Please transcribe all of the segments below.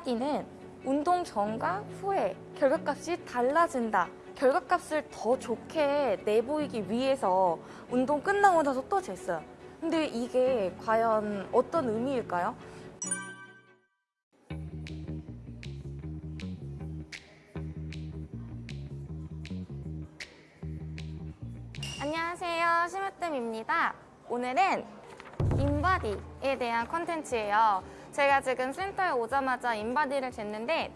인바디는 운동 전과 후에 결과값이 달라진다. 결과값을 더 좋게 내보이기 위해서 운동 끝나고 나서 또 쟀어요. 근데 이게 과연 어떤 의미일까요? 안녕하세요. 심으뜸입니다. 오늘은 인바디에 대한 컨텐츠예요. 제가 지금 센터에 오자마자 인바디를 쟀는데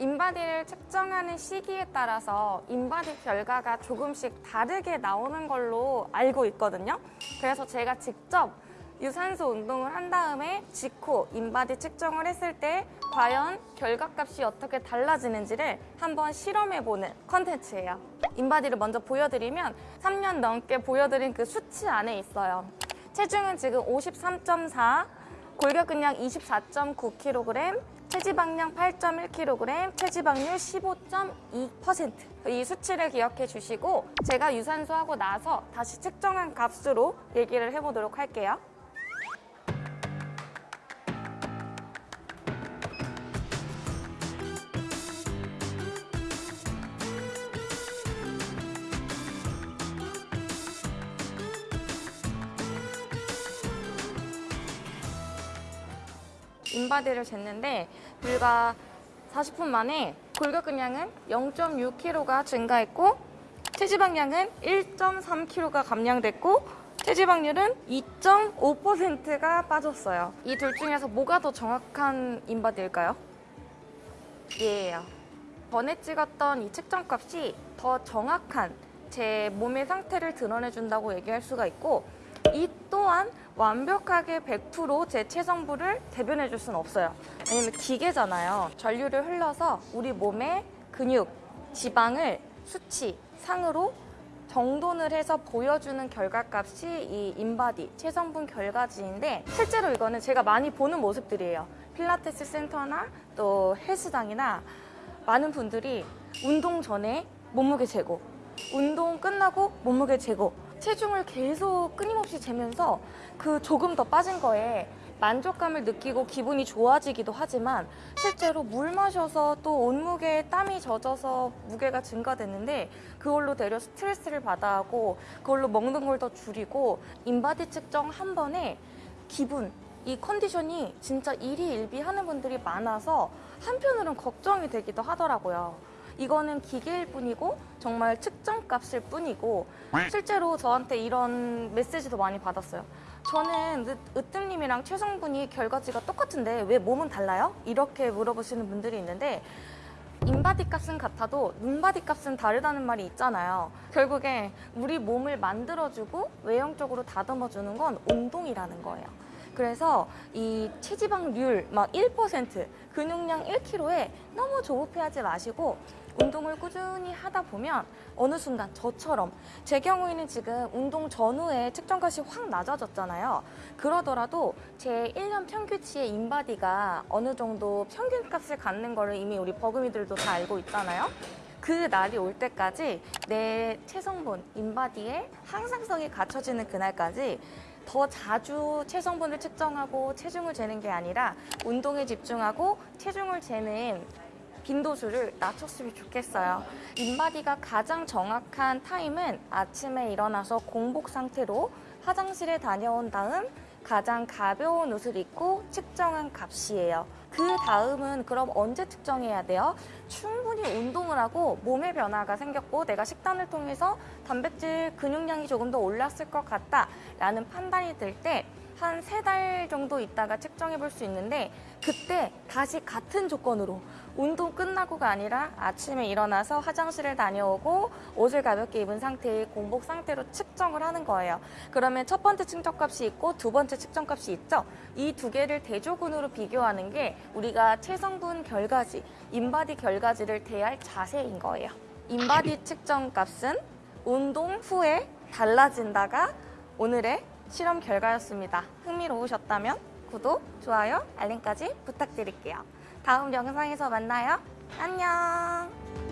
인바디를 측정하는 시기에 따라서 인바디 결과가 조금씩 다르게 나오는 걸로 알고 있거든요. 그래서 제가 직접 유산소 운동을 한 다음에 직후 인바디 측정을 했을 때 과연 결과값이 어떻게 달라지는지를 한번 실험해보는 컨텐츠예요. 인바디를 먼저 보여드리면 3년 넘게 보여드린 그 수치 안에 있어요. 체중은 지금 53.4, 골격근량 24.9kg, 체지방량 8.1kg, 체지방률 15.2%이 수치를 기억해 주시고 제가 유산소 하고 나서 다시 측정한 값으로 얘기를 해보도록 할게요. 인바디를 쟀는데 불과 40분 만에 골격근량은 0.6kg가 증가했고 체지방량은 1.3kg가 감량됐고 체지방률은 2.5%가 빠졌어요. 이 둘 중에서 뭐가 더 정확한 인바디일까요? 예예요. 전에 찍었던 이 측정값이 더 정확한 제 몸의 상태를 드러내준다고 얘기할 수가 있고 이 또한 완벽하게 100%제 체성분을 대변해 줄 수는 없어요. 왜냐면 기계잖아요. 전류를 흘러서 우리 몸의 근육, 지방을 수치, 상으로 정돈을 해서 보여주는 결과값이 이 인바디, 체성분 결과지인데 실제로 이거는 제가 많이 보는 모습들이에요. 필라테스 센터나 또 헬스장이나 많은 분들이 운동 전에 몸무게 재고 운동 끝나고 몸무게 재고 체중을 계속 끊임없이 재면서 그 조금 더 빠진 거에 만족감을 느끼고 기분이 좋아지기도 하지만 실제로 물 마셔서 또 온무게에 땀이 젖어서 무게가 증가됐는데 그걸로 되려 스트레스를 받아 하고 그걸로 먹는 걸 더 줄이고 인바디 측정 한 번에 기분 이 컨디션이 진짜 일희일비 하는 분들이 많아서 한편으로는 걱정이 되기도 하더라고요. 이거는 기계일 뿐이고 정말 측정 값일 뿐이고 실제로 저한테 이런 메시지도 많이 받았어요. 저는 으, 으뜸님이랑 최성분이 결과지가 똑같은데 왜 몸은 달라요? 이렇게 물어보시는 분들이 있는데 인바디 값은 같아도 눈바디 값은 다르다는 말이 있잖아요. 결국에 우리 몸을 만들어주고 외형적으로 다듬어주는 건 운동이라는 거예요. 그래서 이 체지방률 막 1%, 근육량 1kg에 너무 조급해하지 마시고 운동을 꾸준히 하다 보면 어느 순간 저처럼 제 경우에는 지금 운동 전후에 측정값이 확 낮아졌잖아요. 그러더라도 제 1년 평균치의 인바디가 어느 정도 평균값을 갖는 거를 이미 우리 버금이들도 다 알고 있잖아요. 그 날이 올 때까지 내 체성분, 인바디에 항상성이 갖춰지는 그날까지 더 자주 체성분을 측정하고 체중을 재는 게 아니라 운동에 집중하고 체중을 재는 빈도수를 낮췄으면 좋겠어요. 인바디가 가장 정확한 타임은 아침에 일어나서 공복 상태로 화장실에 다녀온 다음 가장 가벼운 옷을 입고 측정한 값이에요. 그 다음은 그럼 언제 측정해야 돼요? 충분히 운동을 하고 몸의 변화가 생겼고 내가 식단을 통해서 단백질 근육량이 조금 더 올랐을 것 같다 라는 판단이 들 때 한 세 달 정도 있다가 측정해 볼 수 있는데 그때 다시 같은 조건으로 운동 끝나고가 아니라 아침에 일어나서 화장실을 다녀오고 옷을 가볍게 입은 상태의 공복 상태로 측정을 하는 거예요. 그러면 첫 번째 측정값이 있고 두 번째 측정값이 있죠. 이 두 개를 대조군으로 비교하는 게 우리가 체성분 결과지, 인바디 결과지를 대할 자세인 거예요. 인바디 측정값은 운동 후에 달라진다가 오늘의 실험 결과였습니다. 흥미로우셨다면 구독, 좋아요, 알림까지 부탁드릴게요. 다음 영상에서 만나요. 안녕!